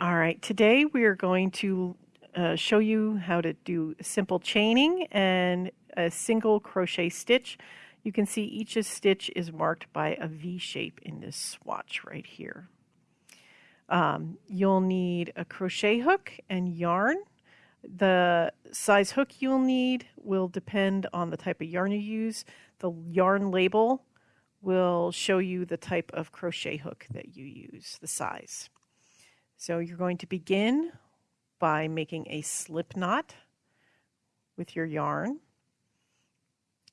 All right, today we are going to uh, show you how to do simple chaining and a single crochet stitch. You can see each stitch is marked by a V shape in this swatch right here. Um, you'll need a crochet hook and yarn. The size hook you'll need will depend on the type of yarn you use. The yarn label will show you the type of crochet hook that you use, the size. So you're going to begin by making a slip knot with your yarn,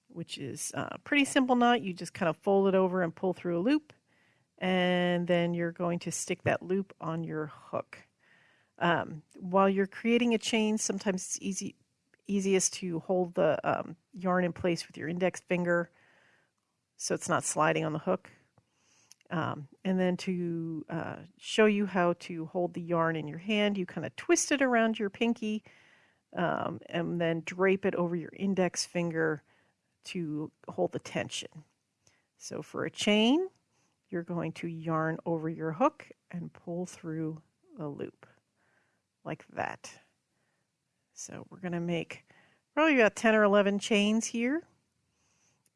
which is a pretty simple knot. You just kind of fold it over and pull through a loop, and then you're going to stick that loop on your hook. Um, while you're creating a chain, sometimes it's easy, easiest to hold the um, yarn in place with your index finger so it's not sliding on the hook. Um, and then to uh, show you how to hold the yarn in your hand, you kind of twist it around your pinky um, and then drape it over your index finger to hold the tension. So for a chain, you're going to yarn over your hook and pull through a loop like that. So we're going to make probably about 10 or 11 chains here.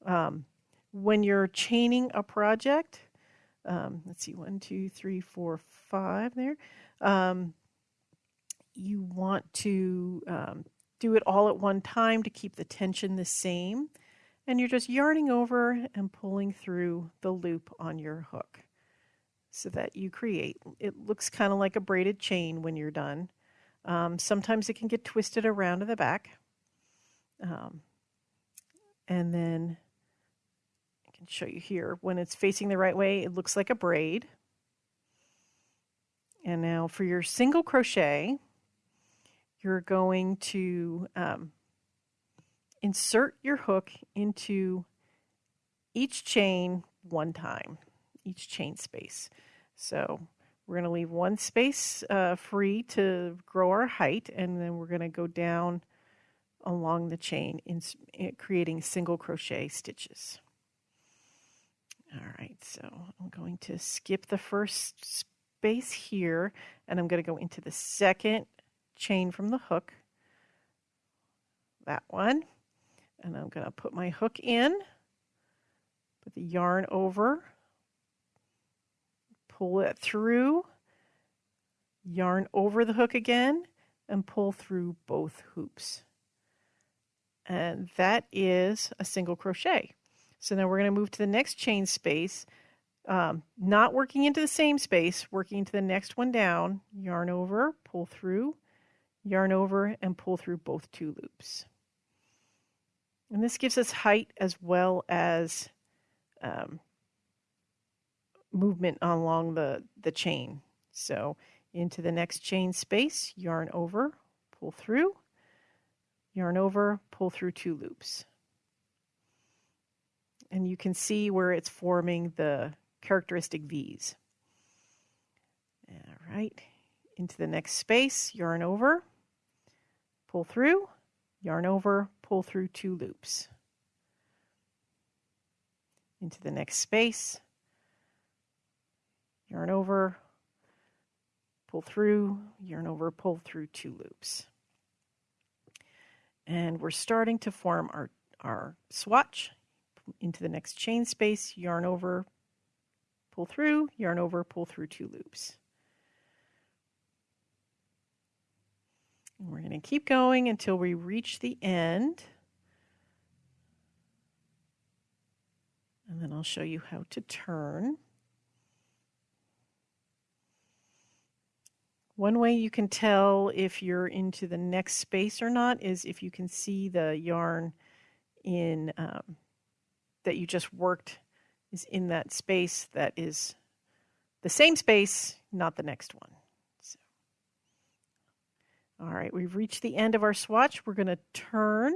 Um, when you're chaining a project, um, let's see, one, two, three, four, five there. Um, you want to um, do it all at one time to keep the tension the same. And you're just yarning over and pulling through the loop on your hook so that you create. It looks kind of like a braided chain when you're done. Um, sometimes it can get twisted around to the back. Um, and then can show you here. When it's facing the right way, it looks like a braid. And now for your single crochet, you're going to um, insert your hook into each chain one time, each chain space. So we're going to leave one space uh, free to grow our height, and then we're going to go down along the chain in, in creating single crochet stitches. All right, so I'm going to skip the first space here and I'm going to go into the second chain from the hook, that one, and I'm going to put my hook in, put the yarn over, pull it through, yarn over the hook again, and pull through both hoops. And that is a single crochet. So now we're going to move to the next chain space, um, not working into the same space, working into the next one down, yarn over, pull through, yarn over, and pull through both two loops. And this gives us height as well as um, movement along the, the chain. So into the next chain space, yarn over, pull through, yarn over, pull through two loops and you can see where it's forming the characteristic V's. All right, into the next space, yarn over, pull through, yarn over, pull through two loops. Into the next space, yarn over, pull through, yarn over, pull through two loops. And we're starting to form our, our swatch into the next chain space, yarn over, pull through, yarn over, pull through two loops. We're going to keep going until we reach the end. And then I'll show you how to turn. One way you can tell if you're into the next space or not is if you can see the yarn in um, that you just worked is in that space that is the same space, not the next one. So, all right, we've reached the end of our swatch. We're going to turn.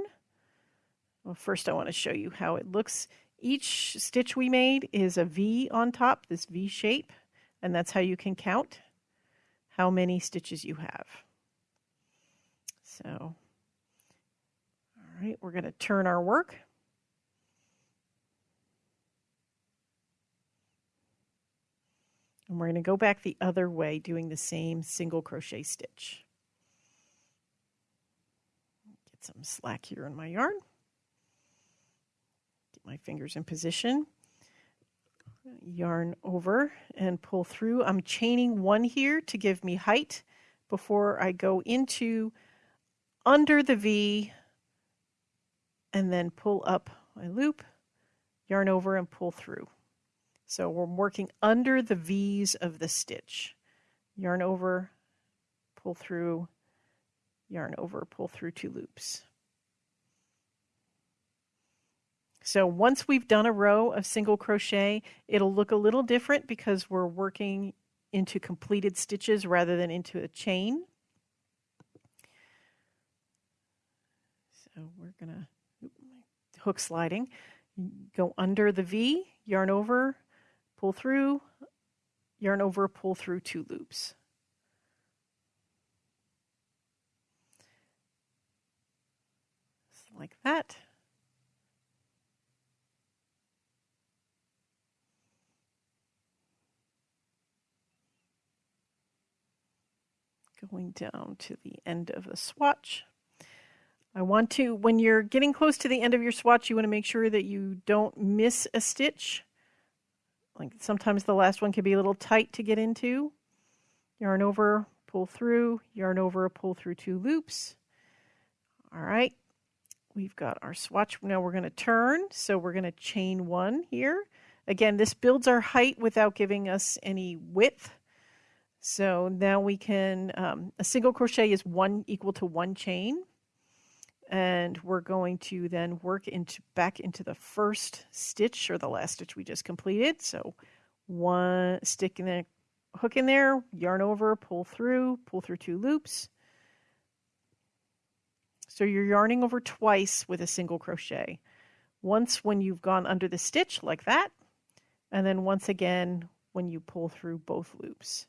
Well, first I want to show you how it looks. Each stitch we made is a V on top, this V shape, and that's how you can count how many stitches you have. So, all right, we're going to turn our work. And we're going to go back the other way doing the same single crochet stitch. Get some slack here in my yarn. Get my fingers in position. Yarn over and pull through. I'm chaining one here to give me height before I go into under the V and then pull up my loop, yarn over and pull through. So we're working under the V's of the stitch. Yarn over, pull through, yarn over, pull through two loops. So once we've done a row of single crochet, it'll look a little different because we're working into completed stitches rather than into a chain. So we're gonna hook sliding, go under the V, yarn over, pull through, yarn over, pull through two loops. like that. Going down to the end of the swatch. I want to, when you're getting close to the end of your swatch, you want to make sure that you don't miss a stitch. Like sometimes the last one can be a little tight to get into. Yarn over, pull through, yarn over, pull through two loops. All right, we've got our swatch. Now we're going to turn, so we're going to chain one here. Again, this builds our height without giving us any width. So now we can, um, a single crochet is one equal to one chain and we're going to then work into back into the first stitch or the last stitch we just completed. So one stick in the hook in there, yarn over, pull through, pull through two loops. So you're yarning over twice with a single crochet. Once when you've gone under the stitch like that, and then once again when you pull through both loops.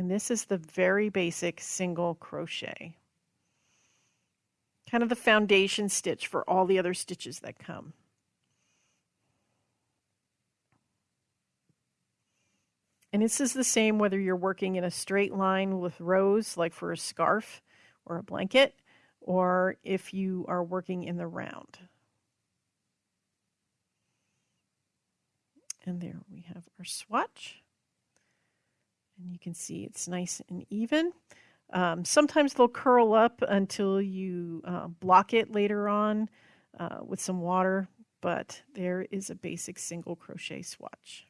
And this is the very basic single crochet. Kind of the foundation stitch for all the other stitches that come. And this is the same whether you're working in a straight line with rows, like for a scarf or a blanket, or if you are working in the round. And there we have our swatch. And you can see it's nice and even. Um, sometimes they'll curl up until you uh, block it later on uh, with some water, but there is a basic single crochet swatch.